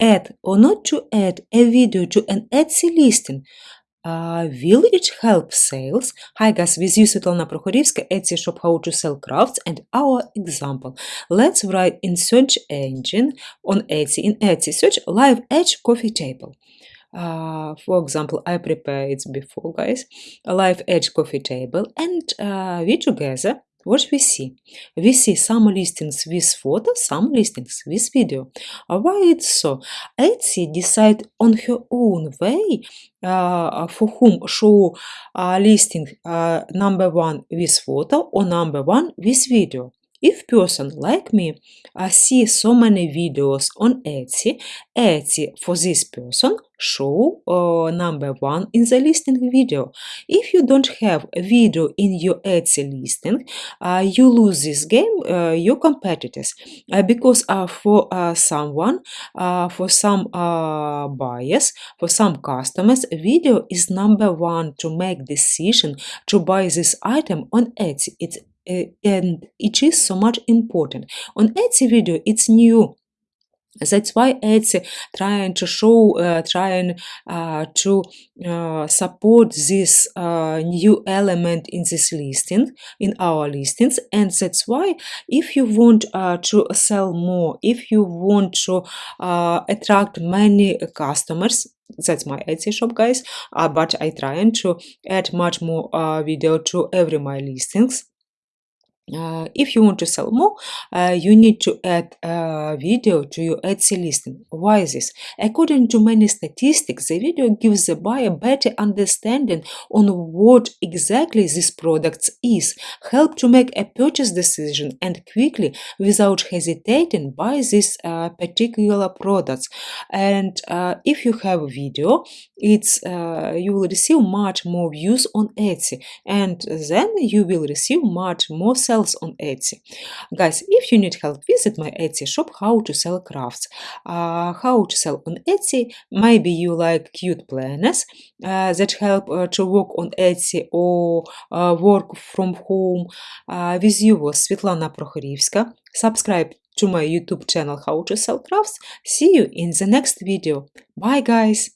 add or not to add a video to an Etsy listing? Uh, will it help sales? Hi guys, with you Svetlana Prokhorivska, Etsy shop how to sell crafts and our example. Let's write in search engine on Etsy, in Etsy search live edge coffee table. Uh, for example, I prepared it before guys, a live edge coffee table and uh, we together what we see? We see some listings with photo, some listings with video. Why it's so? Etsy decide on her own way uh, for whom show uh, listing uh, number one with photo or number one with video. If person like me uh, see so many videos on Etsy, Etsy for this person show uh, number one in the listing video. If you don't have a video in your Etsy listing, uh, you lose this game, uh, your competitors, uh, because uh, for uh, someone, for some buyers, for some customers, video is number one to make decision to buy this item on Etsy. It's and it is so much important. On Etsy video, it's new that's why Etsy trying to show, uh, trying uh, to uh, support this uh, new element in this listing, in our listings, and that's why if you want uh, to sell more, if you want to uh, attract many customers, that's my Etsy shop, guys. but I trying to add much more video to every my listings uh, if you want to sell more, uh, you need to add a video to your Etsy listing. Why is this? According to many statistics, the video gives the buyer better understanding on what exactly this product is, help to make a purchase decision and quickly, without hesitating, buy this uh, particular product. And uh, if you have a video, it's uh, you will receive much more views on Etsy, and then you will receive much more sales sells on Etsy. Guys, if you need help, visit my Etsy shop, how to sell crafts. Uh, how to sell on Etsy, maybe you like cute planners uh, that help uh, to work on Etsy or uh, work from home. Uh, with you was Svetlana Prokhorivska. Subscribe to my YouTube channel How to Sell Crafts. See you in the next video. Bye guys!